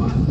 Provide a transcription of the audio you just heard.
What?